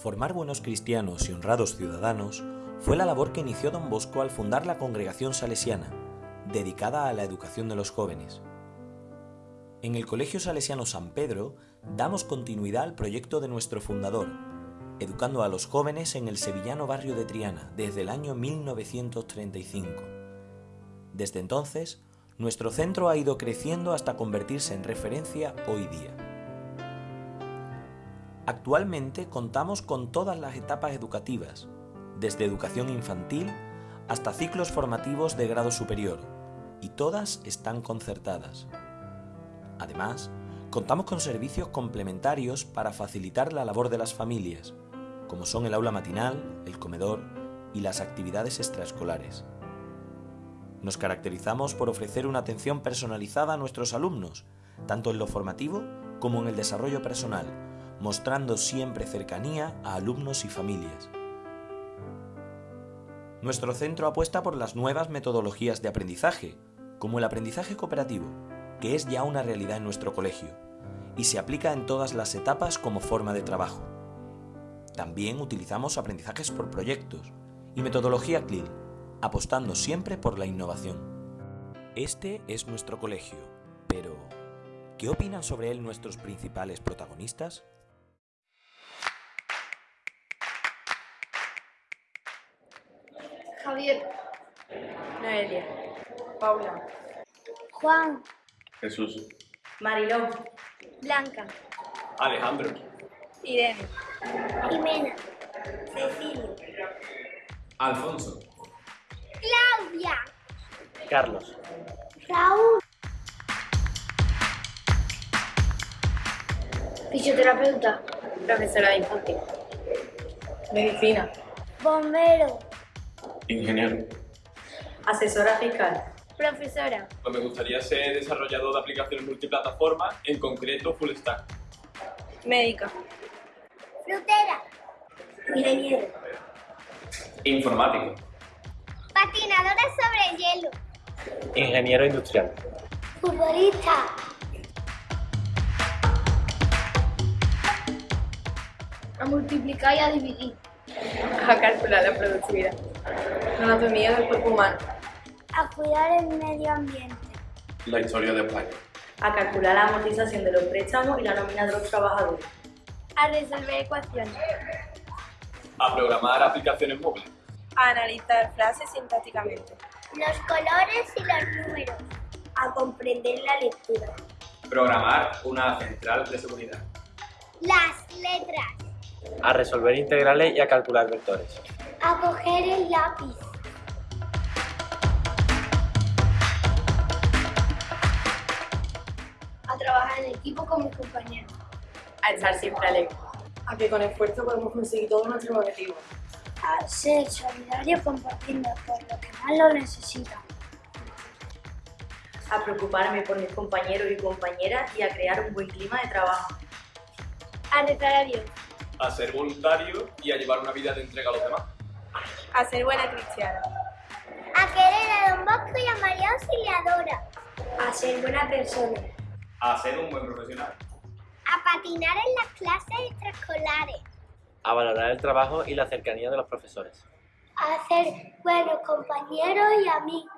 Formar buenos cristianos y honrados ciudadanos fue la labor que inició don Bosco al fundar la congregación salesiana, dedicada a la educación de los jóvenes. En el Colegio Salesiano San Pedro damos continuidad al proyecto de nuestro fundador, educando a los jóvenes en el sevillano barrio de Triana desde el año 1935. Desde entonces, nuestro centro ha ido creciendo hasta convertirse en referencia hoy día. Actualmente contamos con todas las etapas educativas, desde educación infantil hasta ciclos formativos de grado superior, y todas están concertadas. Además, contamos con servicios complementarios para facilitar la labor de las familias, como son el aula matinal, el comedor y las actividades extraescolares. Nos caracterizamos por ofrecer una atención personalizada a nuestros alumnos, tanto en lo formativo como en el desarrollo personal, mostrando siempre cercanía a alumnos y familias. Nuestro centro apuesta por las nuevas metodologías de aprendizaje, como el aprendizaje cooperativo, que es ya una realidad en nuestro colegio, y se aplica en todas las etapas como forma de trabajo. También utilizamos aprendizajes por proyectos y metodología CLIL, apostando siempre por la innovación. Este es nuestro colegio, pero ¿qué opinan sobre él nuestros principales protagonistas? Javier, Noelia, Paula, Juan, Jesús, Mariló, Blanca, Alejandro, Irene, Jimena, Cecilio, Alfonso, Claudia, Carlos, Raúl, fisioterapeuta, profesora de infantil, Medicina, bombero, ingeniero. asesora fiscal, profesora, Pues me gustaría ser desarrollador de aplicaciones multiplataforma, en concreto full stack. médica, frutera, ingeniero, Informático. patinadora sobre hielo, ingeniero industrial, futbolista, a multiplicar y a dividir, a calcular la productividad, anatomía del cuerpo humano, a cuidar el medio ambiente, La historia de España. a calcular la amortización de los préstamos y la nómina de los trabajadores, a resolver ecuaciones, A programar aplicaciones móviles. a analizar frases sintácticamente, los colores y los números, a comprender la lectura, Programar una central de seguridad. las letras, a resolver integrales y a calcular vectores, a coger el lápiz, a trabajar en equipo con mis compañeros, a estar siempre alegre, a que con esfuerzo podemos conseguir todos nuestros objetivos, a ser solidario compartiendo por los que más lo necesitan, a preocuparme por mis compañeros y compañeras y a crear un buen clima de trabajo, a rezar a Dios, A ser voluntario y a llevar una vida de entrega a los demás. A ser buena cristiana, a querer a Don Bosco y a María Auxiliadora, a ser buena persona, A ser un buen profesional. a patinar en las clases extraescolares, a valorar el trabajo y la cercanía de los profesores, a ser buenos compañeros y amigos,